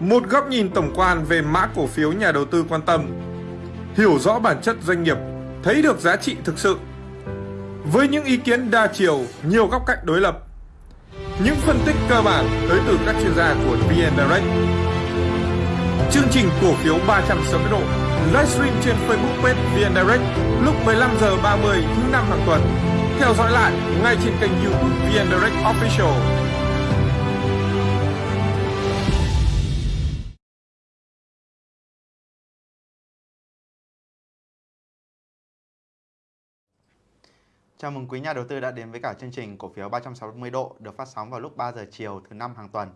Một góc nhìn tổng quan về mã cổ phiếu nhà đầu tư quan tâm. Hiểu rõ bản chất doanh nghiệp, thấy được giá trị thực sự. Với những ý kiến đa chiều, nhiều góc cạnh đối lập. Những phân tích cơ bản tới từ các chuyên gia của VN Direct. Chương trình cổ phiếu 360 độ livestream trên Facebook page VN Direct lúc 15 giờ 30 thứ năm hàng tuần. Theo dõi lại ngay trên kênh YouTube VN Direct Official. Chào mừng quý nhà đầu tư đã đến với cả chương trình cổ phiếu 360 độ được phát sóng vào lúc 3 giờ chiều thứ năm hàng tuần.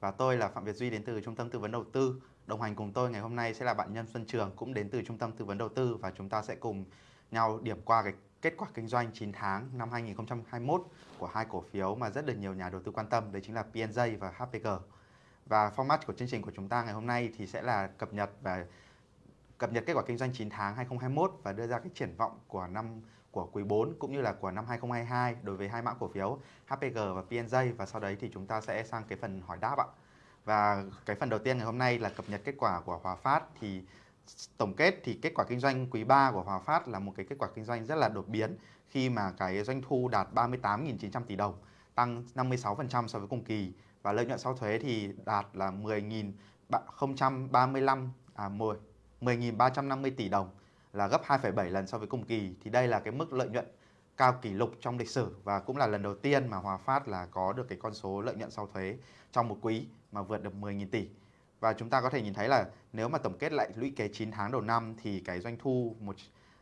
Và tôi là Phạm Việt Duy đến từ Trung tâm Tư vấn Đầu tư. Đồng hành cùng tôi ngày hôm nay sẽ là bạn Nhân Xuân Trường cũng đến từ Trung tâm Tư vấn Đầu tư và chúng ta sẽ cùng nhau điểm qua cái kết quả kinh doanh 9 tháng năm 2021 của hai cổ phiếu mà rất được nhiều nhà đầu tư quan tâm, đấy chính là PNJ và HPG. Và format của chương trình của chúng ta ngày hôm nay thì sẽ là cập nhật và cập nhật kết quả kinh doanh 9 tháng 2021 và đưa ra cái triển vọng của năm của quý 4 cũng như là của năm 2022 đối với hai mã cổ phiếu HPG và PNJ và sau đấy thì chúng ta sẽ sang cái phần hỏi đáp ạ. Và cái phần đầu tiên ngày hôm nay là cập nhật kết quả của Hòa Phát. Thì tổng kết thì kết quả kinh doanh quý 3 của Hòa Phát là một cái kết quả kinh doanh rất là đột biến khi mà cái doanh thu đạt 38.900 tỷ đồng, tăng 56% so với cùng kỳ. Và lợi nhuận sau thuế thì đạt là 10.035 à 10 10.350 tỷ đồng là gấp 2,7 lần so với cùng kỳ thì đây là cái mức lợi nhuận cao kỷ lục trong lịch sử và cũng là lần đầu tiên mà Hòa Phát là có được cái con số lợi nhuận sau thuế trong một quý mà vượt được 10.000 tỷ. Và chúng ta có thể nhìn thấy là nếu mà tổng kết lại lũy kế 9 tháng đầu năm thì cái doanh thu một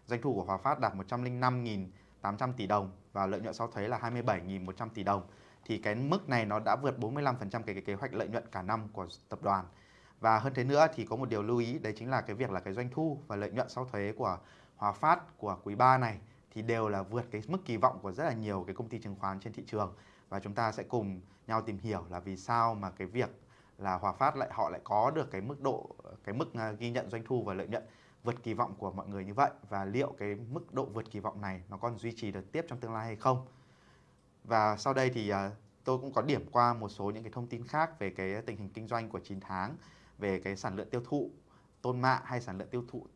doanh thu của Hòa Phát đạt 105.800 tỷ đồng và lợi nhuận sau thuế là 27.100 tỷ đồng. Thì cái mức này nó đã vượt 45% cái, cái kế hoạch lợi nhuận cả năm của tập đoàn. Và hơn thế nữa thì có một điều lưu ý, đấy chính là cái việc là cái doanh thu và lợi nhuận sau thuế của Hòa Phát, của quý 3 này thì đều là vượt cái mức kỳ vọng của rất là nhiều cái công ty chứng khoán trên thị trường. Và chúng ta sẽ cùng nhau tìm hiểu là vì sao mà cái việc là Hòa Phát lại, họ lại có được cái mức độ, cái mức à, ghi nhận doanh thu và lợi nhuận vượt kỳ vọng của mọi người như vậy? Và liệu cái mức độ vượt kỳ vọng này nó còn duy trì được tiếp trong tương lai hay không. Và sau đây thì à, tôi cũng có điểm qua một số những cái thông tin khác về cái tình hình kinh doanh của 9 tháng về cái sản lượng tiêu thụ tôn mạ hay sản lượng tiêu thụ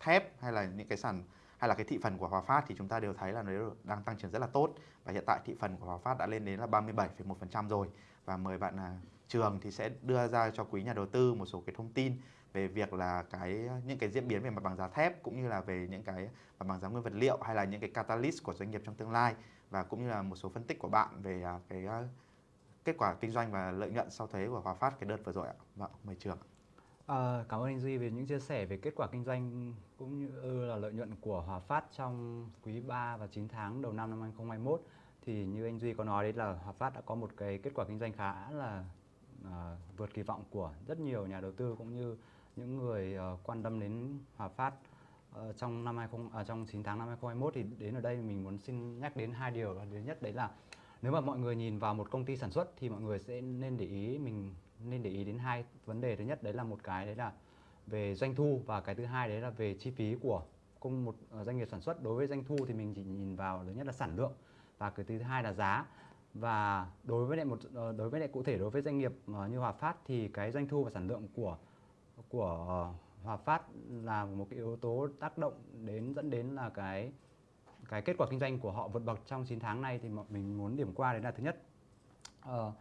thép hay là những cái sản hay là cái thị phần của Hòa Phát thì chúng ta đều thấy là nó đang tăng trưởng rất là tốt. Và hiện tại thị phần của Hòa Phát đã lên đến là 37,1% rồi. Và mời bạn là trường thì sẽ đưa ra cho quý nhà đầu tư một số cái thông tin về việc là cái những cái diễn biến về mặt bằng giá thép cũng như là về những cái mặt bằng giá nguyên vật liệu hay là những cái catalyst của doanh nghiệp trong tương lai. Và cũng như là một số phân tích của bạn về à, cái à, kết quả kinh doanh và lợi nhuận sau thuế của Hòa Phát cái đợt vừa rồi ạ. Vâng, mời trường. À, cảm ơn anh Duy về những chia sẻ về kết quả kinh doanh cũng như ừ, là lợi nhuận của Hòa Phát trong quý 3 và 9 tháng đầu năm năm 2021 thì như anh Duy có nói đấy là Hòa Phát đã có một cái kết quả kinh doanh khá là à, vượt kỳ vọng của rất nhiều nhà đầu tư cũng như những người à, quan tâm đến Hòa Phát à, trong năm 20 à, trong 9 tháng năm 2021 thì đến ở đây mình muốn xin nhắc đến hai điều thứ nhất đấy là nếu mà mọi người nhìn vào một công ty sản xuất thì mọi người sẽ nên để ý mình, nên để ý đến hai vấn đề. Thứ nhất, đấy là một cái đấy là về doanh thu và cái thứ hai đấy là về chi phí của cùng một ờ, doanh nghiệp sản xuất. Đối với doanh thu thì mình chỉ nhìn vào thứ nhất là sản lượng và cái thứ hai là giá. Và đối với lại một ờ, đối với lại cụ thể đối với doanh nghiệp ờ, như Hòa Phát thì cái doanh thu và sản lượng của của Hòa Phát là một cái yếu tố tác động đến, dẫn đến là cái cái kết quả kinh doanh của họ vượt bậc trong 9 tháng này thì mình muốn điểm qua đấy là thứ nhất. Ờ,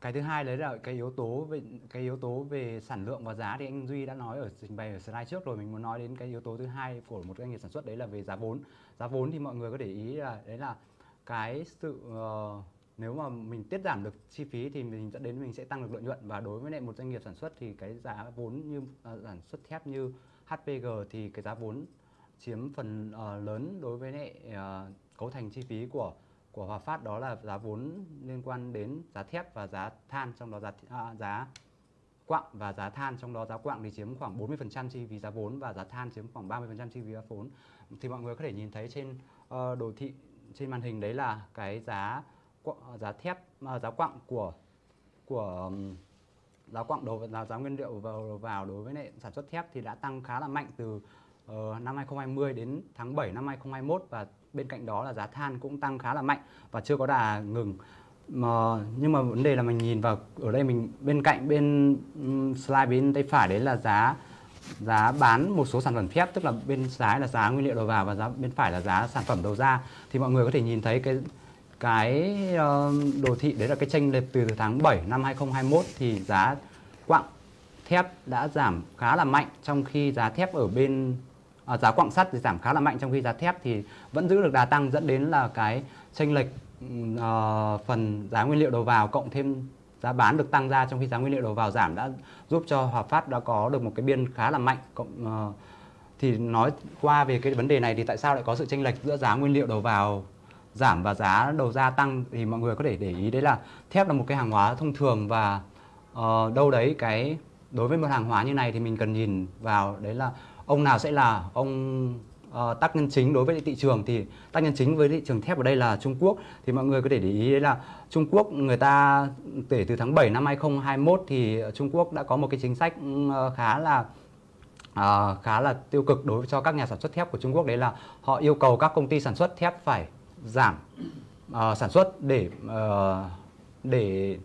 cái thứ hai đấy là cái yếu tố về cái yếu tố về sản lượng và giá thì anh Duy đã nói ở trình bày ở slide trước rồi mình muốn nói đến cái yếu tố thứ hai của một doanh nghiệp sản xuất đấy là về giá vốn. Giá vốn thì mọi người có để ý là đấy là cái sự uh, nếu mà mình tiết giảm được chi phí thì mình dẫn đến mình sẽ tăng được lợi nhuận. Và đối với lại một doanh nghiệp sản xuất thì cái giá vốn như uh, sản xuất thép như HPG thì cái giá vốn chiếm phần uh, lớn đối với lại uh, cấu thành chi phí của của Hòa Phát đó là giá vốn liên quan đến giá thép và giá than trong đó giá à, giá quặng và giá than trong đó giá quặng thì chiếm khoảng 40% chi phí giá vốn và giá than chiếm khoảng 30% chi phí giá vốn. Thì mọi người có thể nhìn thấy trên uh, đồ thị trên màn hình đấy là cái giá giá thép uh, giá quặng của của um, giá quặng đầu giá giá nguyên liệu vào vào đối với lại sản xuất thép thì đã tăng khá là mạnh từ uh, năm 2020 đến tháng 7 năm 2021 và bên cạnh đó là giá than cũng tăng khá là mạnh và chưa có đà ngừng. Mà nhưng mà vấn đề là mình nhìn vào ở đây mình bên cạnh bên slide bên tay phải đấy là giá giá bán một số sản phẩm thép tức là bên trái là giá nguyên liệu đầu vào và giá bên phải là giá sản phẩm đầu ra. Thì mọi người có thể nhìn thấy cái cái ờ, đồ thị đấy là cái chênh lệch từ tháng 7 năm 2021 thì giá quặng thép đã giảm khá là mạnh trong khi giá thép ở bên à, giá quặng sắt thì giảm khá là mạnh trong khi giá thép thì vẫn giữ được đà tăng dẫn đến là cái chênh lệch ừm, ờ, phần giá nguyên liệu đầu vào cộng thêm giá bán được tăng ra trong khi giá nguyên liệu đầu vào giảm đã giúp cho Hòa Phát đã có được một cái biên khá là mạnh. Cộng ờ, thì nói qua về cái vấn đề này thì tại sao lại có sự chênh lệch giữa giá nguyên liệu đầu vào giảm và giá đầu ra tăng thì mọi người có thể để ý đấy là thép là một cái hàng hóa thông thường và uh, đâu đấy cái đối với một hàng hóa như này thì mình cần nhìn vào đấy là ông nào sẽ là ông ờ, tác nhân chính đối với thị trường? Thì tác nhân chính với thị trường thép ở đây là Trung Quốc. Thì mọi người có thể để ý đấy là Trung Quốc người ta kể từ tháng 7 năm 2021 thì Trung Quốc đã có một cái chính sách ờ, khá là à, khá là tiêu cực đối với cho các nhà sản xuất thép của Trung Quốc. Đấy là họ yêu cầu các công ty sản xuất thép phải giảm uh, sản xuất để uh, để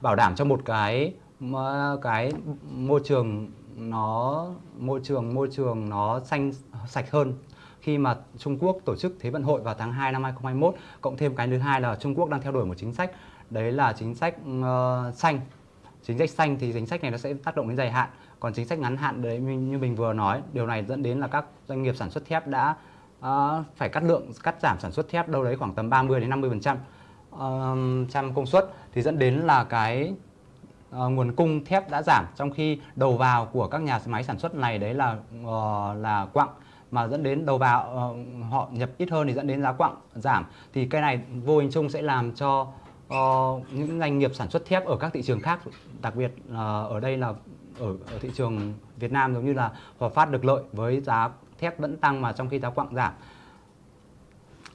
bảo đảm cho một cái m- cái môi trường nó môi trường môi trường nó xanh sạch hơn. Khi mà Trung Quốc tổ chức Thế vận hội vào tháng 2 năm 2021 cộng thêm cái thứ hai là Trung Quốc đang theo đuổi một chính sách. Đấy là chính sách uh, xanh. Chính sách xanh thì chính sách này nó sẽ tác động đến dài hạn. Còn chính sách ngắn hạn đấy như mình vừa nói điều này dẫn đến là các doanh nghiệp sản xuất thép đã uh, phải cắt lượng cắt giảm sản xuất thép đâu đấy khoảng tầm 30 đến 50 phần trăm trăm công suất. Thì dẫn đến là cái uh, nguồn cung thép đã giảm trong khi đầu vào của các nhà máy sản xuất này đấy là uh, là quặng mà dẫn đến đầu vào uh, họ nhập ít hơn thì dẫn đến giá quặng giảm. Thì cái này vô hình chung sẽ làm cho uh, những doanh nghiệp sản xuất thép ở các thị trường khác đặc biệt uh, ở đây là ở, ở thị trường Việt Nam giống như là Hòa Phát được lợi với giá thép vẫn tăng mà trong khi giá quặng giảm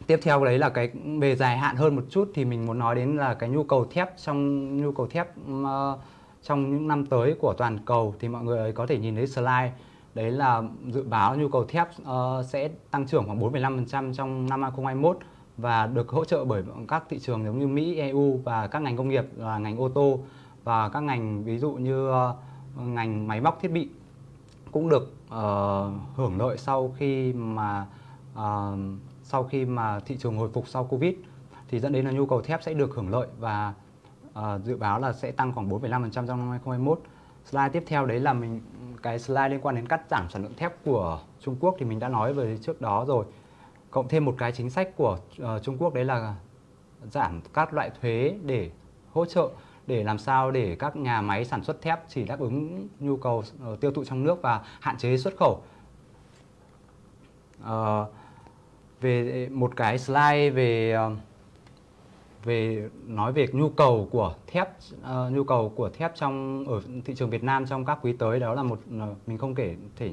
tiếp theo đấy là cái về dài hạn hơn một chút thì mình muốn nói đến là cái nhu cầu thép trong nhu cầu thép uh, trong những năm tới của toàn cầu thì mọi người có thể nhìn thấy slide đấy là dự báo nhu cầu thép uh, sẽ tăng trưởng khoảng 4,5% trong năm 2021 và được hỗ trợ bởi các thị trường giống như Mỹ, EU và các ngành công nghiệp là ngành ô tô và các ngành ví dụ như uh, ngành máy móc thiết bị cũng được uh, hưởng lợi sau khi mà uh, sau khi mà thị trường hồi phục sau Covid thì dẫn đến là nhu cầu thép sẽ được hưởng lợi và uh, dự báo là sẽ tăng khoảng 4,5% trong năm 2021. Slide tiếp theo đấy là mình cái slide liên quan đến cắt giảm sản lượng thép của Trung Quốc thì mình đã nói về trước đó rồi. Cộng thêm một cái chính sách của uh, Trung Quốc đấy là giảm các loại thuế để hỗ trợ để làm sao để các nhà máy sản xuất thép chỉ đáp ứng nhu cầu uh, tiêu thụ trong nước và hạn chế xuất khẩu. Uh, về ờ, một cái slide về ờ, về nói về nhu cầu của thép uh, nhu cầu của thép trong ở thị trường Việt Nam trong các quý tới đó là một mình không kể thể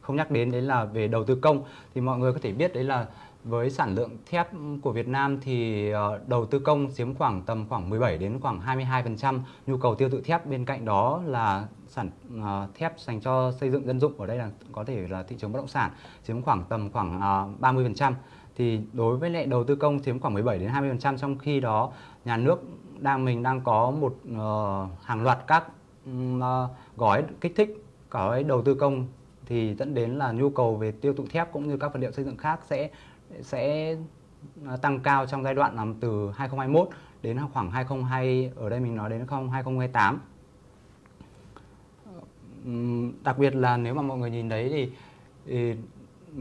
không nhắc đến đấy là về đầu tư công. Thì mọi người có thể biết đấy là với sản lượng thép của Việt Nam thì ờ, đầu tư công chiếm khoảng tầm khoảng 17 đến khoảng 22% nhu cầu tiêu thụ thép bên cạnh đó là sản ờ, thép dành cho xây dựng dân dụng, ở đây là có thể là thị trường bất động sản, chiếm khoảng tầm khoảng ờ, 30% thì đối với lại đầu tư công chiếm khoảng 17 đến 20% trong khi đó nhà nước đang, mình đang có một hàng loạt các gói kích thích, gói đầu tư công. Thì dẫn đến là nhu cầu về tiêu thụ thép cũng như các vật liệu xây dựng khác sẽ sẽ à, tăng cao trong giai đoạn làm từ 2021 đến khoảng 2020 ở đây mình nói đến 2028 đặc biệt là nếu mà mọi người nhìn thấy thì, thì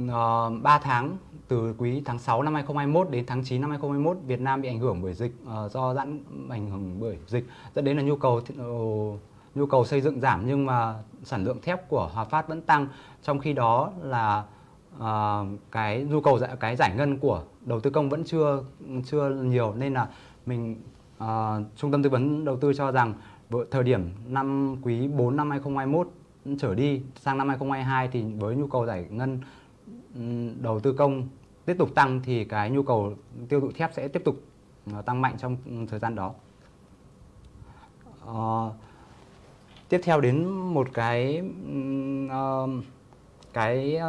ờ, uh, 3 tháng từ quý tháng 6 năm 2021 đến tháng 9 năm 2021 Việt Nam bị ảnh hưởng bởi dịch uh, do giãn ảnh hưởng bởi dịch dẫn đến là nhu cầu uh, nhu cầu xây dựng giảm nhưng mà sản lượng thép của Hòa Phát vẫn tăng. Trong khi đó là ờ, cái nhu cầu giải cái giải ngân của đầu tư công vẫn chưa chưa nhiều nên là mình ờ, trung tâm tư vấn đầu tư cho rằng thời điểm năm quý 4 năm 2021 trở đi sang năm 2022 thì với nhu cầu giải ngân đầu tư công tiếp tục tăng thì cái nhu cầu tiêu thụ thép sẽ tiếp tục ờ, tăng mạnh trong thời gian đó. Uh, tiếp theo đến một cái uh, cái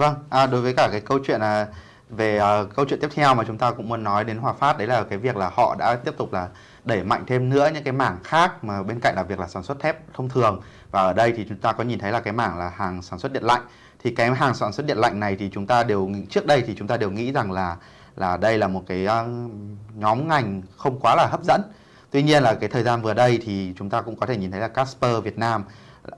Vâng, à, đối với cả cái câu chuyện là về uh, câu chuyện tiếp theo mà chúng ta cũng muốn nói đến Hòa Phát đấy là cái việc là họ đã tiếp tục là đẩy mạnh thêm nữa những cái mảng khác mà bên cạnh là việc là sản xuất thép thông thường. Và ở đây thì chúng ta có nhìn thấy là cái mảng là hàng sản xuất điện lạnh. Thì cái hàng sản xuất điện lạnh này thì chúng ta đều trước đây thì chúng ta đều nghĩ rằng là là đây là một cái uh, nhóm ngành không quá là hấp dẫn. Tuy nhiên là cái thời gian vừa đây thì chúng ta cũng có thể nhìn thấy là Casper Việt Nam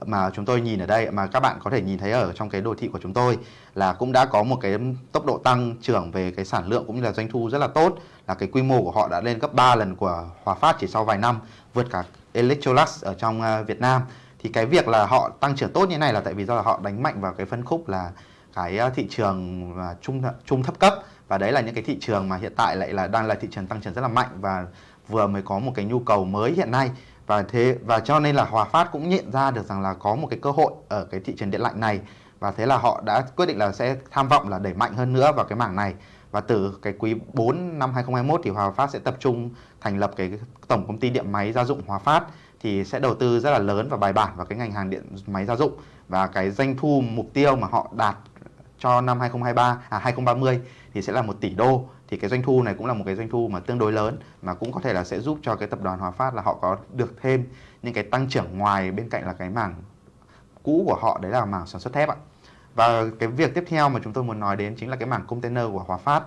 mà chúng tôi nhìn ở đây, mà các bạn có thể nhìn thấy ở trong cái đồ thị của chúng tôi là cũng đã có một cái tốc độ tăng trưởng về cái sản lượng cũng như là doanh thu rất là tốt, là cái quy mô của họ đã lên gấp 3 lần của Hòa Phát chỉ sau vài năm, vượt cả Electrolux ở trong à, Việt Nam. Thì cái việc là họ tăng trưởng tốt như này là tại vì do là họ đánh mạnh vào cái phân khúc là cái à, thị trường à, trung trung thấp cấp. Và đấy là những cái thị trường mà hiện tại lại là đang là thị trường tăng trưởng rất là mạnh và vừa mới có một cái nhu cầu mới hiện nay và thế, và cho nên là Hòa Phát cũng nhận ra được rằng là có một cái cơ hội ở cái thị trường điện lạnh này. Và thế là họ đã quyết định là sẽ tham vọng là đẩy mạnh hơn nữa vào cái mảng này. Và từ cái quý 4 năm 2021 thì Hòa Phát sẽ tập trung thành lập cái tổng công ty điện máy gia dụng Hòa Phát, thì sẽ đầu tư rất là lớn và bài bản vào cái ngành hàng điện máy gia dụng. Và cái doanh thu mục tiêu mà họ đạt cho năm 2023 à 2030 thì sẽ là 1 tỷ đô thì cái doanh thu này cũng là một cái doanh thu mà tương đối lớn, mà cũng có thể là sẽ giúp cho cái tập đoàn Hòa Phát là họ có được thêm những cái tăng trưởng ngoài bên cạnh là cái mảng cũ của họ, đấy là mảng sản xuất thép ạ. Và cái việc tiếp theo mà chúng tôi muốn nói đến chính là cái mảng container của Hòa Phát.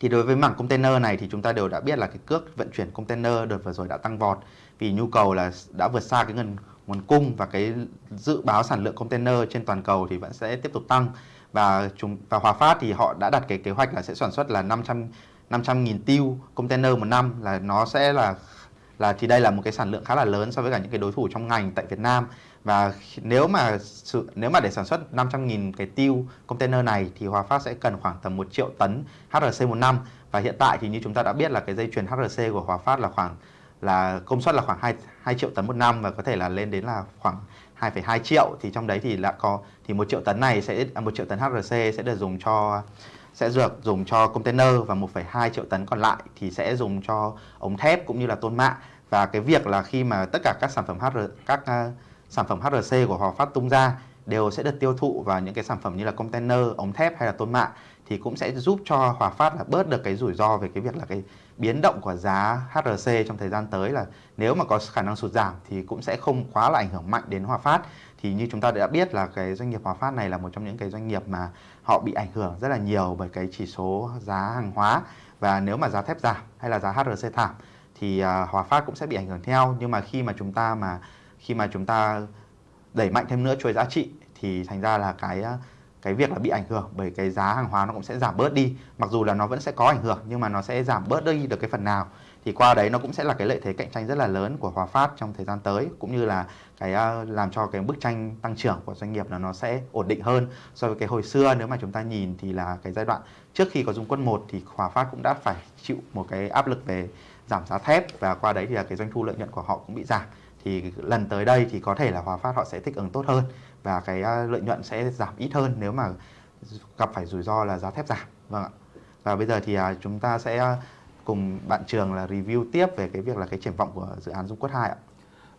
Thì đối với mảng container này thì chúng ta đều đã biết là cái cước vận chuyển container đợt vừa rồi đã tăng vọt, vì nhu cầu là đã vượt xa cái nguồn nguồn cung và cái dự báo sản lượng container trên toàn cầu thì vẫn sẽ tiếp tục tăng và chúng và Hòa Phát thì họ đã đặt cái kế hoạch là sẽ sản xuất là 500 500 nghìn tiêu container một năm là nó sẽ là là thì đây là một cái sản lượng khá là lớn so với cả những cái đối thủ trong ngành tại Việt Nam. Và nếu mà sự nếu mà để sản xuất 500.000 cái tiêu container này thì Hòa Phát sẽ cần khoảng tầm 1 triệu tấn HRC một năm. Và hiện tại thì như chúng ta đã biết là cái dây chuyền HRC của Hòa Phát là khoảng là công suất là khoảng 2, 2 triệu tấn một năm và có thể là lên đến là khoảng 2,2 triệu thì trong đấy thì lại có thì một triệu tấn này sẽ à, một triệu tấn HRC sẽ được dùng cho sẽ được dùng cho container và 1,2 triệu tấn còn lại thì sẽ dùng cho ống thép cũng như là tôn mạ. Và cái việc là khi mà tất cả các sản phẩm HR các uh, sản phẩm HRC của Hòa Phát tung ra đều sẽ được tiêu thụ vào những cái sản phẩm như là container, ống thép hay là tôn mạ thì cũng sẽ giúp cho Hòa Phát là bớt được cái rủi ro về cái việc là cái biến động của giá HRC trong thời gian tới là nếu mà có khả năng sụt giảm thì cũng sẽ không quá là ảnh hưởng mạnh đến Hòa Phát. Thì như chúng ta đã biết là cái doanh nghiệp Hòa Phát này là một trong những cái doanh nghiệp mà họ bị ảnh hưởng rất là nhiều bởi cái chỉ số giá hàng hóa. Và nếu mà giá thép giảm hay là giá HRC giảm thì à, Hòa Phát cũng sẽ bị ảnh hưởng theo. Nhưng mà khi mà chúng ta mà, khi mà chúng ta đẩy mạnh thêm nữa chuỗi giá trị thì thành ra là cái à, cái việc là bị ảnh hưởng bởi cái giá hàng hóa nó cũng sẽ giảm bớt đi, mặc dù là nó vẫn sẽ có ảnh hưởng nhưng mà nó sẽ giảm bớt đi được cái phần nào. Thì qua đấy nó cũng sẽ là cái lợi thế cạnh tranh rất là lớn của Hòa Phát trong thời gian tới, cũng như là cái à, làm cho cái bức tranh tăng trưởng của doanh nghiệp là nó sẽ ổn định hơn. So với cái hồi xưa nếu mà chúng ta nhìn thì là cái giai đoạn trước khi có Dung Quân 1 thì Hòa Phát cũng đã phải chịu một cái áp lực về giảm giá thép và qua đấy thì là cái doanh thu lợi nhuận của họ cũng bị giảm. Thì lần tới đây thì có thể là Hòa Phát họ sẽ thích ứng tốt hơn và cái à, lợi nhuận sẽ giảm ít hơn nếu mà gặp phải rủi ro là giá thép giảm vâng ạ và bây giờ thì à, chúng ta sẽ à, cùng bạn trường là review tiếp về cái việc là cái triển vọng của dự án Dung Quất 2 ạ.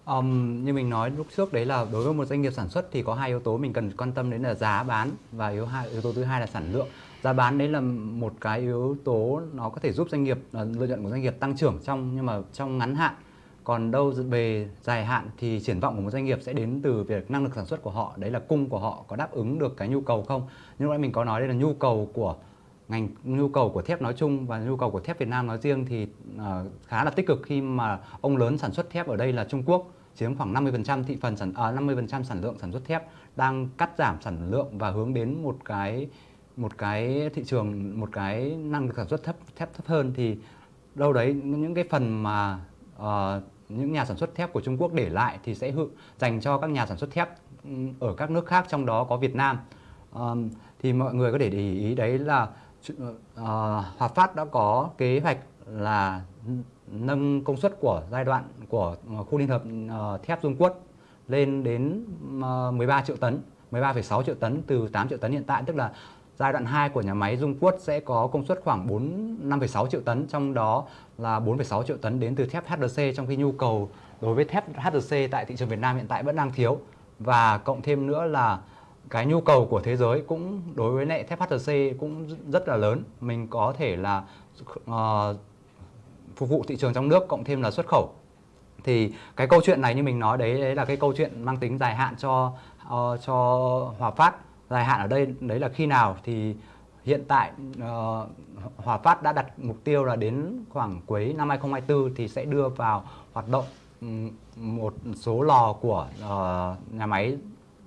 Um, như mình nói lúc trước đấy là đối với một doanh nghiệp sản xuất thì có hai yếu tố mình cần quan tâm đến là giá bán và yếu hai yếu tố thứ hai là sản lượng. Giá bán đấy là một cái yếu tố nó có thể giúp doanh nghiệp lợi nhuận của doanh nghiệp tăng trưởng trong nhưng mà trong ngắn hạn còn đâu về dài hạn thì triển vọng của một doanh nghiệp sẽ đến từ việc năng lực sản xuất của họ đấy là cung của họ có đáp ứng được cái nhu cầu không? Như lúc nãy mình có nói đây là nhu cầu của ngành nhu cầu của thép nói chung và nhu cầu của thép Việt Nam nói riêng thì uh, khá là tích cực khi mà ông lớn sản xuất thép ở đây là Trung Quốc chiếm khoảng 50% thị phần sản uh, à, 50% sản lượng sản xuất thép đang cắt giảm sản lượng và hướng đến một cái một cái thị trường một cái năng lực sản xuất thấp thép thấp hơn. Thì đâu đấy những cái phần mà uh, những nhà sản xuất thép của Trung Quốc để lại thì sẽ dành cho các nhà sản xuất thép ở các nước khác trong đó có Việt Nam. Um, thì mọi người có thể để ý đấy là uh, Hòa Phát đã có kế hoạch là nâng công suất của giai đoạn của ờ, khu liên hợp uh, thép Dung Quất lên đến uh, 13 triệu tấn 13,6 triệu tấn từ 8 triệu tấn hiện tại tức là Giai đoạn 2 của nhà máy Dung Quất sẽ có công suất khoảng 4 5,6 triệu tấn, trong đó là 4,6 triệu tấn đến từ thép HRC trong khi nhu cầu đối với thép HRC tại thị trường Việt Nam hiện tại vẫn đang thiếu. Và cộng thêm nữa là cái nhu cầu của thế giới cũng đối với lại thép HRC cũng rất là lớn. Mình có thể là uh, phục vụ thị trường trong nước cộng thêm là xuất khẩu. Thì cái câu chuyện này như mình nói đấy đấy là cái câu chuyện mang tính dài hạn cho uh, cho Hòa Phát dài hạn ở đây đấy là khi nào? Thì hiện tại uh, Hòa Phát đã đặt mục tiêu là đến khoảng cuối năm 2024 thì sẽ đưa vào hoạt động một số lò của uh, nhà máy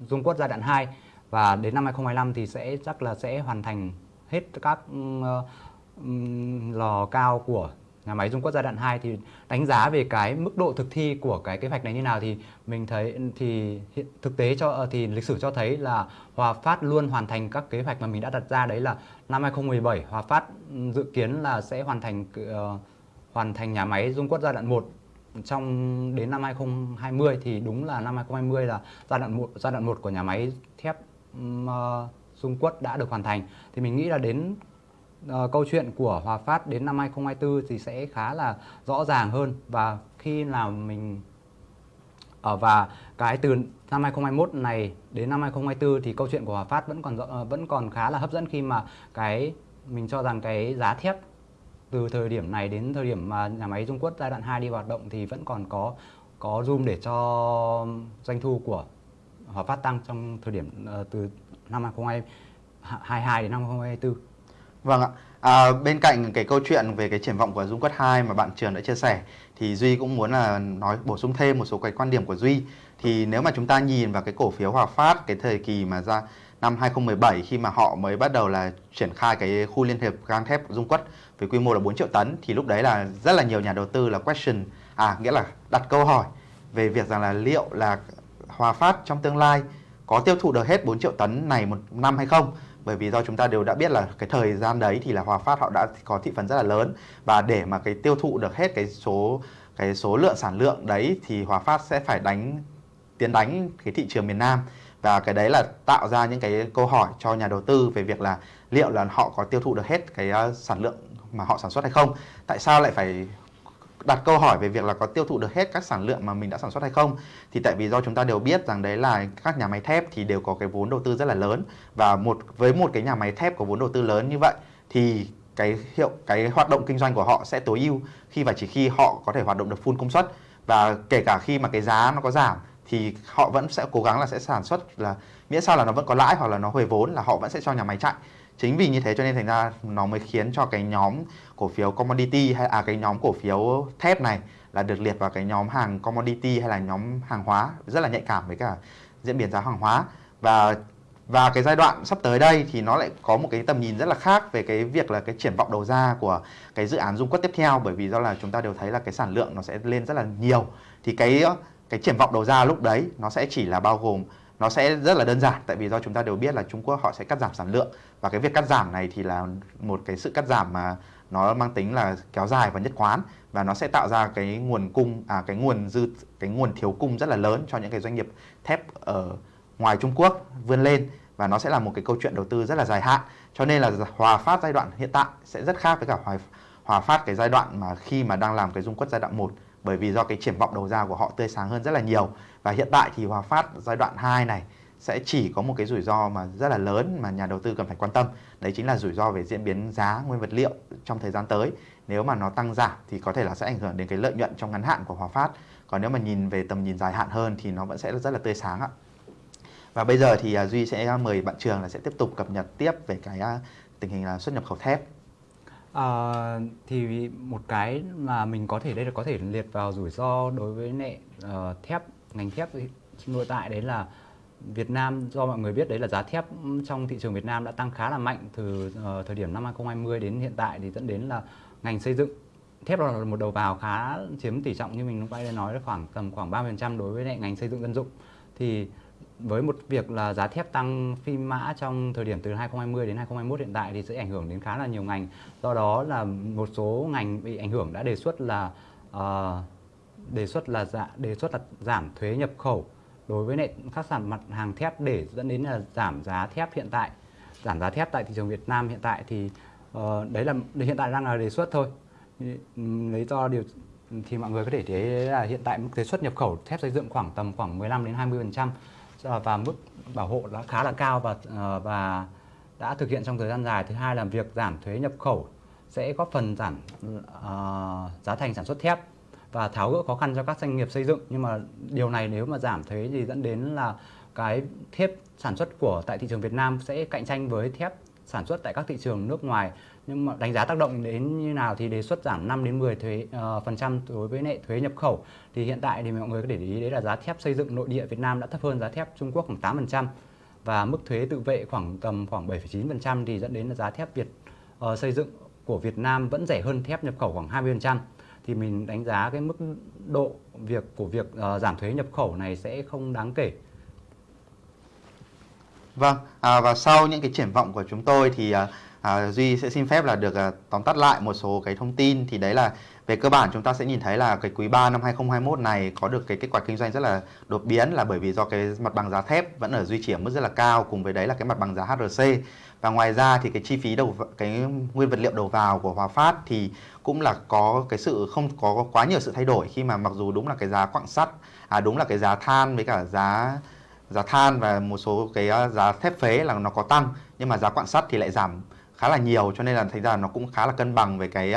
Dung Quất giai đoạn 2 và đến năm 2025 thì sẽ chắc là sẽ hoàn thành hết các uh, lò cao của nhà máy Dung Quất giai đoạn 2 thì đánh giá về cái mức độ thực thi của cái kế hoạch này như nào thì mình thấy thì hiện thực tế cho ờ, thì lịch sử cho thấy là Hòa Phát luôn hoàn thành các kế hoạch mà mình đã đặt ra đấy là năm 2017 Hòa Phát dự kiến là sẽ hoàn thành uh, hoàn thành nhà máy Dung Quất giai đoạn 1 trong đến năm 2020 thì đúng là năm 2020 là giai đoạn 1 giai đoạn 1 của nhà máy thép uh, Dung Quất đã được hoàn thành. Thì mình nghĩ là đến uh, câu chuyện của Hòa Phát đến năm 2024 thì sẽ khá là rõ ràng hơn và khi nào mình ở uh, và cái từ năm 2021 này đến năm 2024 thì câu chuyện của Hòa Phát vẫn còn uh, vẫn còn khá là hấp dẫn khi mà cái mình cho rằng cái giá thép từ thời điểm này đến thời điểm mà nhà máy Dung Quất giai đoạn 2 đi hoạt động thì vẫn còn có có room để cho doanh thu của Hòa Phát tăng trong thời điểm uh, từ năm 2022 đến năm 2024. Vâng ạ. À, bên cạnh cái câu chuyện về cái triển vọng của Dung Quất 2 mà bạn Trường đã chia sẻ thì Duy cũng muốn là nói bổ sung thêm một số cái quan điểm của Duy. Thì nếu mà chúng ta nhìn vào cái cổ phiếu Hòa Phát cái thời kỳ mà ra năm 2017 khi mà họ mới bắt đầu là triển khai cái khu liên hiệp gang thép Dung Quất với quy mô là 4 triệu tấn thì lúc đấy là rất là nhiều nhà đầu tư là question à nghĩa là đặt câu hỏi về việc rằng là liệu là Hòa Phát trong tương lai có tiêu thụ được hết 4 triệu tấn này một năm hay không bởi vì do chúng ta đều đã biết là cái thời gian đấy thì là Hòa Phát họ đã có thị phần rất là lớn. Và để mà cái tiêu thụ được hết cái số cái số lượng sản lượng đấy thì Hòa Phát sẽ phải đánh, tiến đánh cái thị trường miền Nam. Và cái đấy là tạo ra những cái câu hỏi cho nhà đầu tư về việc là liệu là họ có tiêu thụ được hết cái à, sản lượng mà họ sản xuất hay không? Tại sao lại phải đặt câu hỏi về việc là có tiêu thụ được hết các sản lượng mà mình đã sản xuất hay không. Thì tại vì do chúng ta đều biết rằng đấy là các nhà máy thép thì đều có cái vốn đầu tư rất là lớn. Và một, với một cái nhà máy thép có vốn đầu tư lớn như vậy, thì cái hiệu, cái hoạt động kinh doanh của họ sẽ tối ưu khi và chỉ khi họ có thể hoạt động được full công suất. Và kể cả khi mà cái giá nó có giảm, thì họ vẫn sẽ cố gắng là sẽ sản xuất là, miễn sao là nó vẫn có lãi hoặc là nó hồi vốn là họ vẫn sẽ cho nhà máy chạy chính vì như thế cho nên thành ra nó mới khiến cho cái nhóm cổ phiếu commodity hay à cái nhóm cổ phiếu thép này là được liệt vào cái nhóm hàng commodity hay là nhóm hàng hóa rất là nhạy cảm với cả diễn biến giá hàng hóa. Và và cái giai đoạn sắp tới đây thì nó lại có một cái tầm nhìn rất là khác về cái việc là cái triển vọng đầu ra của cái dự án dung quất tiếp theo, bởi vì do là chúng ta đều thấy là cái sản lượng nó sẽ lên rất là nhiều. Thì cái cái triển vọng đầu ra lúc đấy nó sẽ chỉ là bao gồm nó sẽ rất là đơn giản tại vì do chúng ta đều biết là Trung Quốc họ sẽ cắt giảm sản lượng. Và cái việc cắt giảm này thì là một cái sự cắt giảm mà nó mang tính là kéo dài và nhất quán. Và nó sẽ tạo ra cái nguồn cung à cái nguồn dư cái nguồn thiếu cung rất là lớn cho những cái doanh nghiệp thép ở ngoài Trung Quốc vươn lên. Và nó sẽ là một cái câu chuyện đầu tư rất là dài hạn. Cho nên là Hòa Phát giai đoạn hiện tại sẽ rất khác với cả Hòa, Hòa Phát cái giai đoạn mà khi mà đang làm cái dung quất giai đoạn 1 bởi vì do cái triển vọng đầu ra của họ tươi sáng hơn rất là nhiều. Và hiện tại thì Hòa Phát giai đoạn 2 này sẽ chỉ có một cái rủi ro mà rất là lớn mà nhà đầu tư cần phải quan tâm. Đấy chính là rủi ro về diễn biến giá nguyên vật liệu trong thời gian tới. Nếu mà nó tăng giảm thì có thể là sẽ ảnh hưởng đến cái lợi nhuận trong ngắn hạn của Hòa Phát. Còn nếu mà nhìn về tầm nhìn dài hạn hơn thì nó vẫn sẽ rất là tươi sáng ạ. Và bây giờ thì à, Duy sẽ mời bạn Trường là sẽ tiếp tục cập nhật tiếp về cái à, tình hình là xuất nhập khẩu thép. À, thì một cái mà mình có thể đây là có thể liệt vào rủi ro đối với nệ uh, thép ngành thép nội tại đấy là Việt Nam do mọi người biết đấy là giá thép trong thị trường Việt Nam đã tăng khá là mạnh từ uh, thời điểm năm 2020 đến hiện tại thì dẫn đến là ngành xây dựng. Thép là một đầu vào khá chiếm tỷ trọng như mình lúc nãy nói là khoảng tầm khoảng 30% đối với ngành xây dựng dân dụng. Thì với một việc là giá thép tăng phi mã trong thời điểm từ 2020 đến 2021 hiện tại thì sẽ ảnh hưởng đến khá là nhiều ngành. Do đó là một số ngành bị ảnh hưởng đã đề xuất là uh, đề xuất là dạ, đề xuất là giảm thuế nhập khẩu đối với các sản mặt hàng thép để dẫn đến là giảm giá thép hiện tại giảm giá thép tại thị trường Việt Nam hiện tại thì uh, đấy là hiện tại đang là đề xuất thôi lấy do điều thì mọi người có thể thấy là hiện tại mức thuế xuất nhập khẩu thép xây dựng khoảng tầm khoảng 15 đến 20 phần trăm Ờ, và mức bảo hộ đã khá là cao và ờ, và đã thực hiện trong thời gian dài. Thứ hai là việc giảm thuế nhập khẩu sẽ góp phần giảm uh, giá thành sản xuất thép và tháo gỡ khó khăn cho các doanh nghiệp xây dựng nhưng mà điều này nếu mà giảm thuế thì dẫn đến là cái thép sản xuất của tại thị trường Việt Nam sẽ cạnh tranh với thép sản xuất tại các thị trường nước ngoài nhưng mà đánh giá tác động đến như nào thì đề xuất giảm 5 đến 10 thuế uh, phần trăm đối với nệ thuế nhập khẩu. Thì hiện tại thì mọi người có để ý đấy là giá thép xây dựng nội địa Việt Nam đã thấp hơn giá thép Trung Quốc khoảng 8 phần trăm và mức thuế tự vệ khoảng tầm khoảng 7,9 phần trăm thì dẫn đến là giá thép Việt uh, xây dựng của Việt Nam vẫn rẻ hơn thép nhập khẩu khoảng 20 phần trăm. Thì mình đánh giá cái mức độ việc của việc uh, giảm thuế nhập khẩu này sẽ không đáng kể. Vâng, à, và sau những cái triển vọng của chúng tôi thì à, à, Duy sẽ xin phép là được à, tóm tắt lại một số cái thông tin. Thì đấy là về cơ bản chúng ta sẽ nhìn thấy là cái quý 3 năm 2021 này có được cái kết quả kinh doanh rất là đột biến là bởi vì do cái mặt bằng giá thép vẫn ở duy trì ở mức rất là cao cùng với đấy là cái mặt bằng giá HRC và ngoài ra thì cái chi phí đầu cái nguyên vật liệu đầu vào của Hòa Phát thì cũng là có cái sự không có quá nhiều sự thay đổi khi mà mặc dù đúng là cái giá quặng sắt à đúng là cái giá than với cả giá giá than và một số cái à, giá thép phế là nó có tăng nhưng mà giá quặng sắt thì lại giảm khá là nhiều cho nên là thành ra nó cũng khá là cân bằng về cái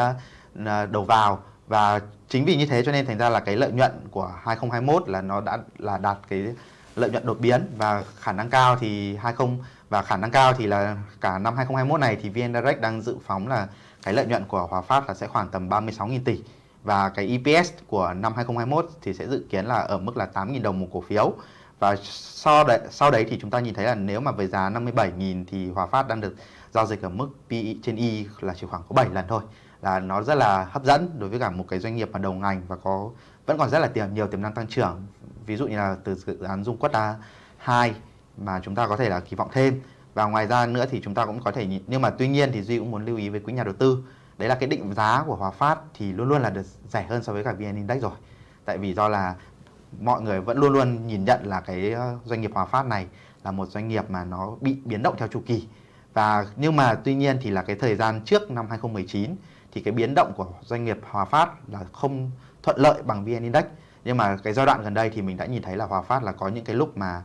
ờ, đầu vào. Và chính vì như thế cho nên thành ra là cái lợi nhuận của 2021 là nó đã là đạt cái lợi nhuận đột biến. Và khả năng cao thì 20 và khả năng cao thì là cả năm 2021 này thì VN Direct đang dự phóng là cái lợi nhuận của Hòa Phát là sẽ khoảng tầm 36.000 tỷ. Và cái EPS của năm 2021 thì sẽ dự kiến là ở mức là 8.000 đồng một cổ phiếu. Và sau đấy, sau đấy thì chúng ta nhìn thấy là nếu mà với giá 57.000 thì Hòa Phát đang được giao dịch ở mức PE trên y là chỉ khoảng có 7 lần thôi. Là nó rất là hấp dẫn đối với cả một cái doanh nghiệp mà đầu ngành và có, vẫn còn rất là tiềm, nhiều tiềm năng tăng trưởng. Ví dụ như là từ dự án Dung Quất A 2 mà chúng ta có thể là kỳ vọng thêm. Và ngoài ra nữa thì chúng ta cũng có thể nhìn, nhưng mà tuy nhiên thì Duy cũng muốn lưu ý với quý nhà đầu tư. Đấy là cái định giá của Hòa Phát thì luôn luôn là được rẻ hơn so với cả VN Index rồi. Tại vì do là mọi người vẫn luôn luôn nhìn nhận là cái ờ, doanh nghiệp Hòa Phát này là một doanh nghiệp mà nó bị biến động theo chu kỳ và nhưng mà tuy nhiên thì là cái thời gian trước năm 2019 thì cái biến động của doanh nghiệp Hòa Phát là không thuận lợi bằng VN Index. Nhưng mà cái giai đoạn gần đây thì mình đã nhìn thấy là Hòa Phát là có những cái lúc mà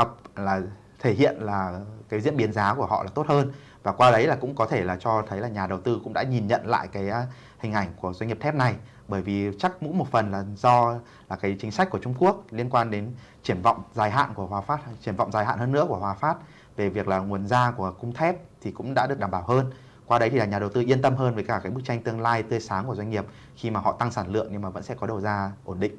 up là thể hiện là cái diễn biến giá của họ là tốt hơn. Và qua đấy là cũng có thể là cho thấy là nhà đầu tư cũng đã nhìn nhận lại cái à, hình ảnh của doanh nghiệp thép này. Bởi vì chắc cũng một phần là do là cái chính sách của Trung Quốc liên quan đến triển vọng dài hạn của Hòa Phát, triển vọng dài hạn hơn nữa của Hòa Phát về việc là nguồn ra của cung thép thì cũng đã được đảm bảo hơn. Qua đấy thì là nhà đầu tư yên tâm hơn với cả cái bức tranh tương lai tươi sáng của doanh nghiệp khi mà họ tăng sản lượng nhưng mà vẫn sẽ có đầu ra ổn định.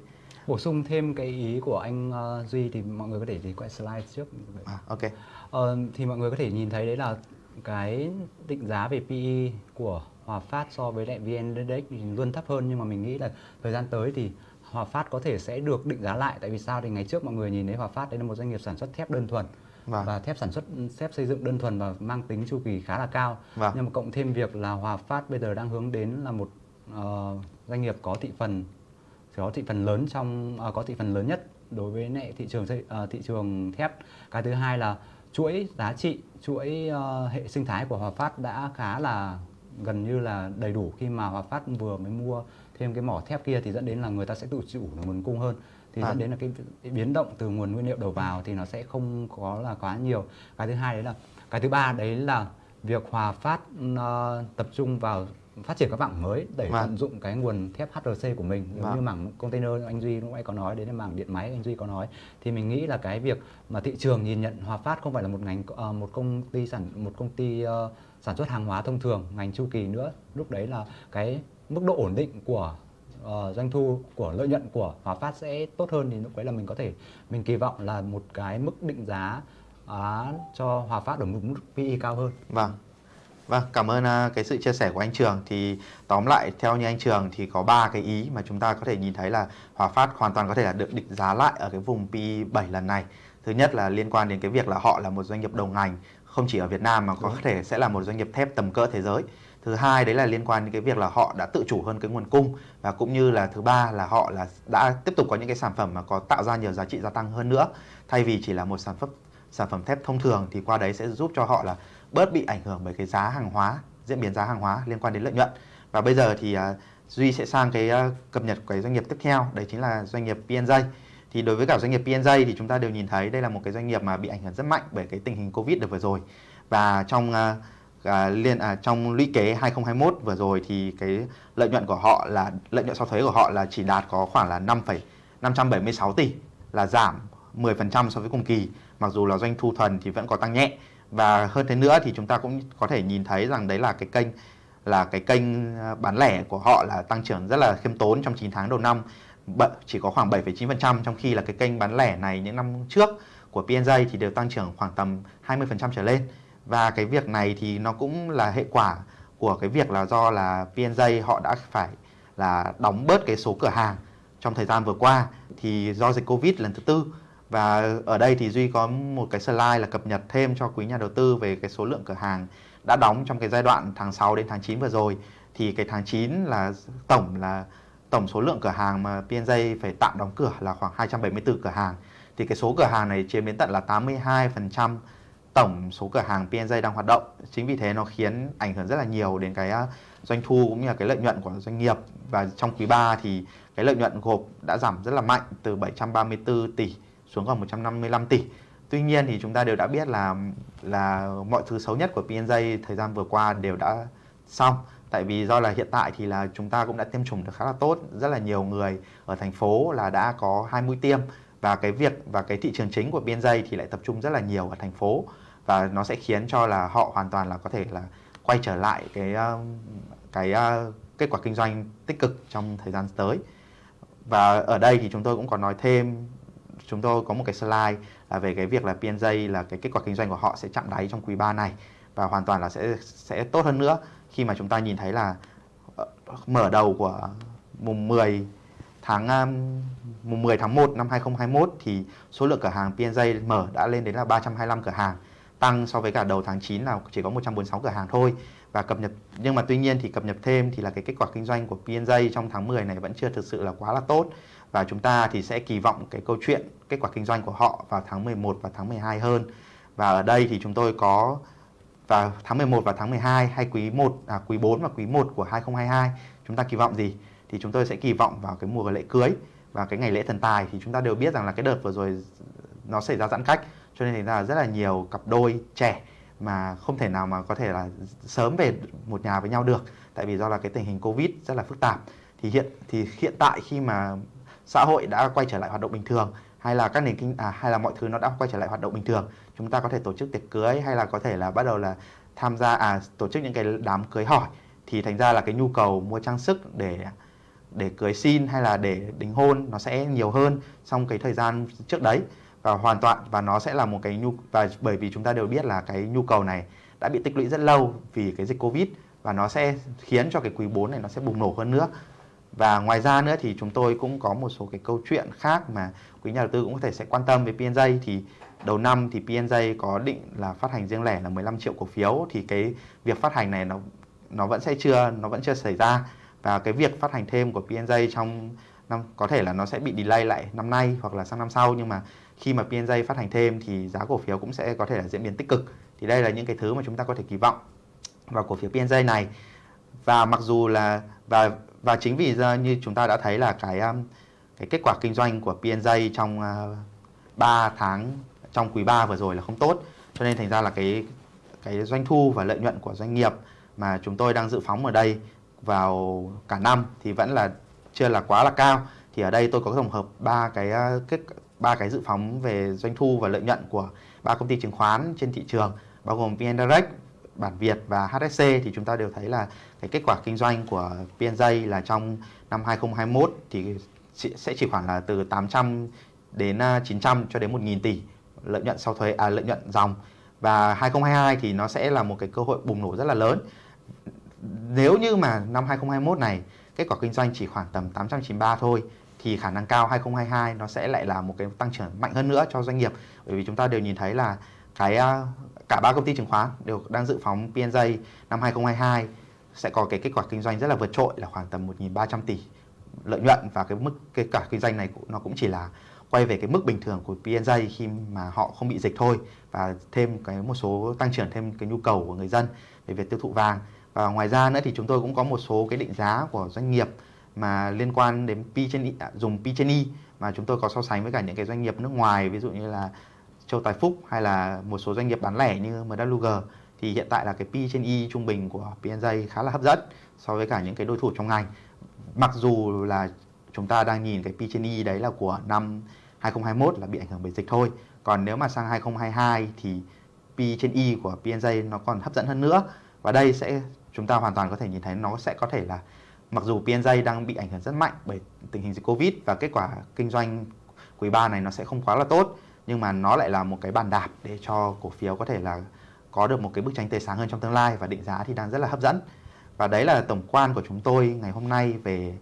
Bổ sung thêm cái ý của anh uh, Duy thì mọi người có thể thì quay slide trước. À, ok. Uh, thì mọi người có thể nhìn thấy đấy là cái định giá về PE của Hòa Phát so với lại VN Index thì luôn thấp hơn nhưng mà mình nghĩ là thời gian tới thì Hòa Phát có thể sẽ được định giá lại tại vì sao thì ngày trước mọi người nhìn thấy Hòa Phát đây là một doanh nghiệp sản xuất thép đơn thuần vâng. và thép sản xuất thép xây dựng đơn thuần và mang tính chu kỳ khá là cao vâng. nhưng mà cộng thêm việc là Hòa Phát bây giờ đang hướng đến là một uh, doanh nghiệp có thị phần có thị phần lớn trong uh, có thị phần lớn nhất đối với lại thị trường uh, thị trường thép cái thứ hai là chuỗi giá trị chuỗi uh, hệ sinh thái của Hòa Phát đã khá là gần như là đầy đủ khi mà Hòa Phát vừa mới mua thêm cái mỏ thép kia thì dẫn đến là người ta sẽ tự chủ nguồn cung hơn thì à. dẫn đến là cái, biến động từ nguồn nguyên liệu đầu vào thì nó sẽ không có là quá nhiều cái thứ hai đấy là cái thứ ba đấy là việc Hòa Phát uh, tập trung vào phát triển các mảng mới để vâng. tận dụng cái nguồn thép HRC của mình giống vâng. như mảng container anh Duy lúc nãy có nói đến mảng điện máy anh Duy có nói thì mình nghĩ là cái việc mà thị trường nhìn nhận Hòa Phát không phải là một ngành uh, một công ty sản một công ty uh, sản xuất hàng hóa thông thường ngành chu kỳ nữa lúc đấy là cái mức độ ổn định của uh, doanh thu của lợi nhuận của Hòa Phát sẽ tốt hơn thì lúc đấy là mình có thể mình kỳ vọng là một cái mức định giá uh, cho Hòa Phát ở một mức PE cao hơn. Vâng. Vâng, cảm ơn uh, cái sự chia sẻ của anh Trường. Thì tóm lại theo như anh Trường thì có ba cái ý mà chúng ta có thể nhìn thấy là Hòa Phát hoàn toàn có thể là được định giá lại ở cái vùng PE 7 lần này. Thứ nhất là liên quan đến cái việc là họ là một doanh nghiệp đầu ngành không chỉ ở Việt Nam mà có thể sẽ là một doanh nghiệp thép tầm cỡ thế giới thứ hai đấy là liên quan đến cái việc là họ đã tự chủ hơn cái nguồn cung và cũng như là thứ ba là họ là đã tiếp tục có những cái sản phẩm mà có tạo ra nhiều giá trị gia tăng hơn nữa. Thay vì chỉ là một sản phẩm sản phẩm thép thông thường thì qua đấy sẽ giúp cho họ là bớt bị ảnh hưởng bởi cái giá hàng hóa diễn biến giá hàng hóa liên quan đến lợi nhuận. Và bây giờ thì uh, Duy sẽ sang cái uh, cập nhật của cái doanh nghiệp tiếp theo đấy chính là doanh nghiệp PNJ thì đối với cả doanh nghiệp PNJ thì chúng ta đều nhìn thấy đây là một cái doanh nghiệp mà bị ảnh hưởng rất mạnh bởi cái tình hình Covid được vừa rồi. Và trong uh, À, liên à, trong lũy kế 2021 vừa rồi thì cái lợi nhuận của họ là lợi nhuận sau thuế của họ là chỉ đạt có khoảng là 5, 576 tỷ là giảm 10% so với cùng kỳ. Mặc dù là doanh thu thuần thì vẫn có tăng nhẹ. Và hơn thế nữa thì chúng ta cũng có thể nhìn thấy rằng đấy là cái kênh là cái kênh à, bán lẻ của họ là tăng trưởng rất là khiêm tốn trong 9 tháng đầu năm chỉ có khoảng 7,9% trong khi là cái kênh bán lẻ này những năm trước của PNJ thì đều tăng trưởng khoảng tầm 20% trở lên và cái việc này thì nó cũng là hệ quả của cái việc là do là PNJ họ đã phải là đóng bớt cái số cửa hàng trong thời gian vừa qua thì do dịch Covid lần thứ tư. Và ở đây thì Duy có một cái slide là cập nhật thêm cho quý nhà đầu tư về cái số lượng cửa hàng đã đóng trong cái giai đoạn tháng 6 đến tháng 9 vừa rồi. Thì cái tháng 9 là tổng là tổng số lượng cửa hàng mà PNJ phải tạm đóng cửa là khoảng 274 cửa hàng. Thì cái số cửa hàng này chiếm đến tận là 82% tổng số cửa hàng PNJ đang hoạt động. Chính vì thế nó khiến ảnh hưởng rất là nhiều đến cái à, doanh thu cũng như là cái lợi nhuận của doanh nghiệp. Và trong quý 3 thì cái lợi nhuận gộp đã giảm rất là mạnh, từ 734 tỷ xuống còn 155 tỷ. Tuy nhiên thì chúng ta đều đã biết là là mọi thứ xấu nhất của PNJ thời gian vừa qua đều đã xong. Tại vì do là hiện tại thì là chúng ta cũng đã tiêm chủng được khá là tốt. Rất là nhiều người ở thành phố là đã có hai mũi tiêm. Và cái việc và cái thị trường chính của PNJ thì lại tập trung rất là nhiều ở thành phố và nó sẽ khiến cho là họ hoàn toàn là có thể là quay trở lại cái ờ, cái ờ, kết quả kinh doanh tích cực trong thời gian tới. Và ở đây thì chúng tôi cũng có nói thêm, chúng tôi có một cái slide là về cái việc là PNJ là cái kết quả kinh doanh của họ sẽ chạm đáy trong quý 3 này và hoàn toàn là sẽ sẽ tốt hơn nữa. Khi mà chúng ta nhìn thấy là ờ, mở đầu của mùng 10 tháng mùng 10 tháng 1 năm 2021 thì số lượng cửa hàng PNJ mở đã lên đến là 325 cửa hàng tăng so với cả đầu tháng 9 là chỉ có 146 cửa hàng thôi và cập nhật nhưng mà tuy nhiên thì cập nhật thêm thì là cái kết quả kinh doanh của PNJ trong tháng 10 này vẫn chưa thực sự là quá là tốt và chúng ta thì sẽ kỳ vọng cái câu chuyện kết quả kinh doanh của họ vào tháng 11 và tháng 12 hơn. Và ở đây thì chúng tôi có vào tháng 11 và tháng 12 hay quý 1 à, quý 4 và quý 1 của 2022 chúng ta kỳ vọng gì? Thì chúng tôi sẽ kỳ vọng vào cái mùa lễ cưới và cái ngày lễ thần tài thì chúng ta đều biết rằng là cái đợt vừa rồi nó xảy ra giãn cách cho nên thành ra là rất là nhiều cặp đôi trẻ mà không thể nào mà có thể là sớm về một nhà với nhau được. Tại vì do là cái tình hình Covid rất là phức tạp. Thì hiện thì hiện tại khi mà xã hội đã quay trở lại hoạt động bình thường hay là các nền kinh à, hay là mọi thứ nó đã quay trở lại hoạt động bình thường chúng ta có thể tổ chức tiệc cưới hay là có thể là bắt đầu là tham gia à tổ chức những cái đám cưới hỏi. Thì thành ra là cái nhu cầu mua trang sức để để cưới xin hay là để đính hôn nó sẽ nhiều hơn trong cái thời gian trước đấy và hoàn toàn, và nó sẽ là một cái nhu, và bởi vì chúng ta đều biết là cái nhu cầu này đã bị tích lũy rất lâu vì cái dịch Covid và nó sẽ khiến cho cái quý 4 này nó sẽ bùng nổ hơn nữa. Và ngoài ra nữa thì chúng tôi cũng có một số cái câu chuyện khác mà quý nhà đầu tư cũng có thể sẽ quan tâm với PNJ thì đầu năm thì PNJ có định là phát hành riêng lẻ là 15 triệu cổ phiếu. Thì cái việc phát hành này nó nó vẫn sẽ chưa, nó vẫn chưa xảy ra. Và cái việc phát hành thêm của PNJ trong năm, có thể là nó sẽ bị delay lại năm nay hoặc là sang năm sau. Nhưng mà khi mà PNJ phát hành thêm thì giá cổ phiếu cũng sẽ có thể là diễn biến tích cực. Thì đây là những cái thứ mà chúng ta có thể kỳ vọng vào cổ phiếu PNJ này. Và mặc dù là, và và chính vì như chúng ta đã thấy là cái um, cái kết quả kinh doanh của PNJ trong uh, 3 tháng, trong quý 3 vừa rồi là không tốt. Cho nên thành ra là cái cái doanh thu và lợi nhuận của doanh nghiệp mà chúng tôi đang dự phóng ở đây vào cả năm thì vẫn là chưa là quá là cao. Thì ở đây tôi có tổng hợp ba cái uh, kết ba cái dự phóng về doanh thu và lợi nhuận của ba công ty chứng khoán trên thị trường bao gồm VN Direct, Bản Việt và HSC thì chúng ta đều thấy là cái kết quả kinh doanh của PNJ là trong năm 2021 thì sẽ chỉ khoảng là từ 800 đến à, 900 cho đến 1.000 tỷ lợi nhuận sau thuế à lợi nhuận dòng và 2022 thì nó sẽ là một cái cơ hội bùng nổ rất là lớn. Nếu như mà năm 2021 này kết quả kinh doanh chỉ khoảng tầm 893 thôi thì khả năng cao 2022 nó sẽ lại là một cái tăng trưởng mạnh hơn nữa cho doanh nghiệp. Bởi vì chúng ta đều nhìn thấy là cái à, cả ba công ty chứng khoán đều đang dự phóng PNJ năm 2022 sẽ có cái kết quả kinh doanh rất là vượt trội là khoảng tầm 1.300 tỷ lợi nhuận và cái mức, cái cả kinh doanh này nó cũng chỉ là quay về cái mức bình thường của PNJ khi mà họ không bị dịch thôi và thêm cái một số tăng trưởng, thêm cái nhu cầu của người dân về việc tiêu thụ vàng. Và ngoài ra nữa thì chúng tôi cũng có một số cái định giá của doanh nghiệp mà liên quan đến P trên I, à, dùng P trên Y mà chúng tôi có so sánh với cả những cái doanh nghiệp nước ngoài ví dụ như là Châu Tài Phúc hay là một số doanh nghiệp bán lẻ như MWG thì hiện tại là cái P trên Y trung bình của PNJ khá là hấp dẫn so với cả những cái đối thủ trong ngành. Mặc dù là chúng ta đang nhìn cái P trên Y đấy là của năm 2021 là bị ảnh hưởng bởi dịch thôi. Còn nếu mà sang 2022 thì P trên Y của PNJ nó còn hấp dẫn hơn nữa. Và đây sẽ chúng ta hoàn toàn có thể nhìn thấy nó sẽ có thể là mặc dù PNJ đang bị ảnh hưởng rất mạnh bởi tình hình dịch Covid và kết quả kinh doanh quý 3 này nó sẽ không quá là tốt, nhưng mà nó lại là một cái bàn đạp để cho cổ phiếu có thể là có được một cái bức tranh tươi sáng hơn trong tương lai và định giá thì đang rất là hấp dẫn. Và đấy là tổng quan của chúng tôi ngày hôm nay về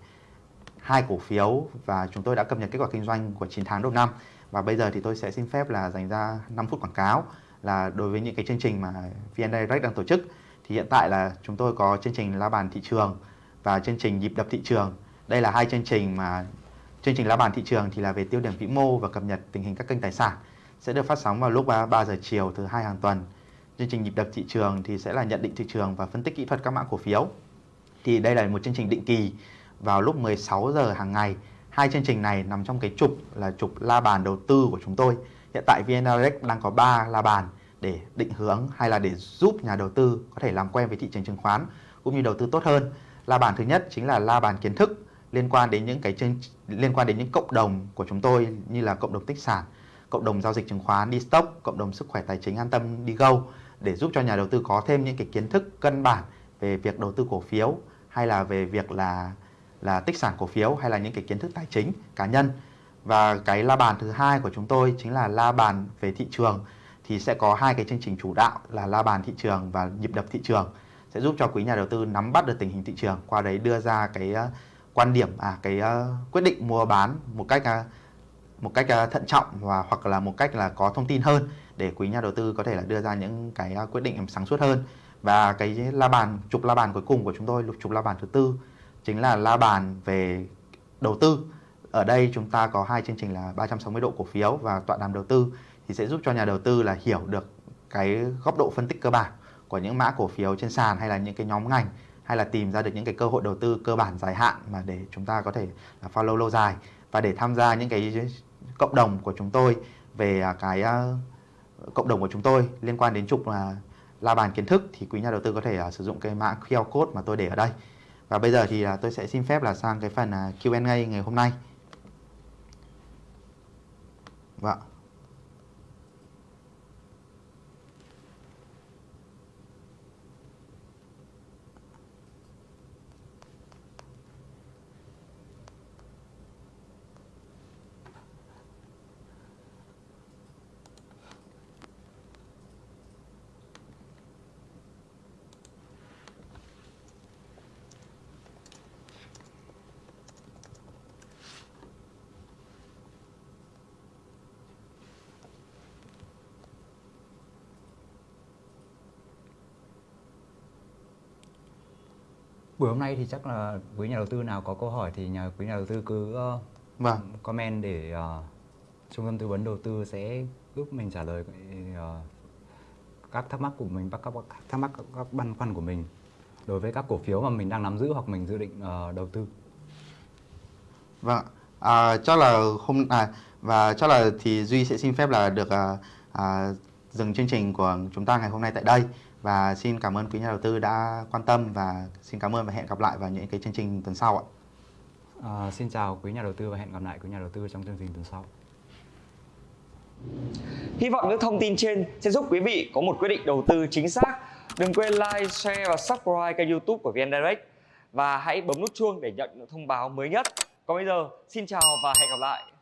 hai cổ phiếu và chúng tôi đã cập nhật kết quả kinh doanh của 9 tháng đầu năm. Và bây giờ thì tôi sẽ xin phép là dành ra 5 phút quảng cáo là đối với những cái chương trình mà VN Direct đang tổ chức thì hiện tại là chúng tôi có chương trình la bàn thị trường và chương trình nhịp đập thị trường. Đây là hai chương trình mà chương trình la bàn thị trường thì là về tiêu điểm vĩ mô và cập nhật tình hình các kênh tài sản, sẽ được phát sóng vào lúc 3 giờ chiều thứ hai hàng tuần. Chương trình nhịp đập thị trường thì sẽ là nhận định thị trường và phân tích kỹ thuật các mã cổ phiếu. Thì đây là một chương trình định kỳ vào lúc 16 giờ hàng ngày. Hai chương trình này nằm trong cái trục là trục la bàn đầu tư của chúng tôi. Hiện tại VN Direct đang có 3 la bàn để định hướng hay là để giúp nhà đầu tư có thể làm quen với thị trường chứng khoán cũng như đầu tư tốt hơn. La bàn thứ nhất chính là la bàn kiến thức liên quan đến những cái chương liên quan đến những cộng đồng của chúng tôi như là cộng đồng tích sản, cộng đồng giao dịch chứng khoán đi stock, cộng đồng sức khỏe tài chính an tâm đi go để giúp cho nhà đầu tư có thêm những cái kiến thức cân bản về việc đầu tư cổ phiếu hay là về việc là là tích sản cổ phiếu hay là những cái kiến thức tài chính cá nhân. Và cái la bàn thứ hai của chúng tôi chính là la bàn về thị trường thì sẽ có hai cái chương trình chủ đạo là la bàn thị trường và nhịp đập thị trường sẽ giúp cho quý nhà đầu tư nắm bắt được tình hình thị trường, qua đấy đưa ra cái ờ, quan điểm à cái ờ, quyết định mua bán một cách ờ, một cách thận trọng và, hoặc là một cách là có thông tin hơn để quý nhà đầu tư có thể là đưa ra những cái quyết định sáng suốt hơn. Và cái la bàn, trục la bàn cuối cùng của chúng tôi, lục trục la bàn thứ tư chính là la bàn về đầu tư. Ở đây chúng ta có hai chương trình là 360 độ cổ phiếu và tọa đàm đầu tư, thì sẽ giúp cho nhà đầu tư là hiểu được cái góc độ phân tích cơ bản của những mã cổ phiếu trên sàn hay là những cái nhóm ngành hay là tìm ra được những cái cơ hội đầu tư cơ bản dài hạn mà để chúng ta có thể là follow lâu dài. Và để tham gia những cái cộng đồng của chúng tôi về à, cái à, cộng đồng của chúng tôi liên quan đến trục là la bàn kiến thức thì quý nhà đầu tư có thể à, sử dụng cái mã QR code mà tôi để ở đây. Và bây giờ thì tôi sẽ xin phép là sang cái phần Q&A ngày hôm nay. Vâng Buổi hôm nay thì chắc là quý nhà đầu tư nào có câu hỏi thì nhà quý nhà đầu tư cứ uh, vâng comment để uh, trung tâm tư vấn đầu tư sẽ giúp mình trả lời uh, các thắc mắc của mình các, các thắc mắc các, các băn khoăn của mình đối với các cổ phiếu mà mình đang nắm giữ hoặc mình dự định uh, đầu tư. Vâng, à, chắc là hôm à, và chắc là thì Duy sẽ xin phép là được à, à, dừng chương trình của chúng ta ngày hôm nay tại đây và xin cảm ơn quý nhà đầu tư đã quan tâm và xin cảm ơn và hẹn gặp lại vào những cái chương trình tuần sau ạ. À, xin chào quý nhà đầu tư và hẹn gặp lại quý nhà đầu tư trong chương trình tuần sau. Hy vọng những thông tin trên sẽ giúp quý vị có một quyết định đầu tư chính xác. Đừng quên like, share và subscribe kênh youtube của VN Direct và hãy bấm nút chuông để nhận những thông báo mới nhất. Còn bây giờ, xin chào và hẹn gặp lại.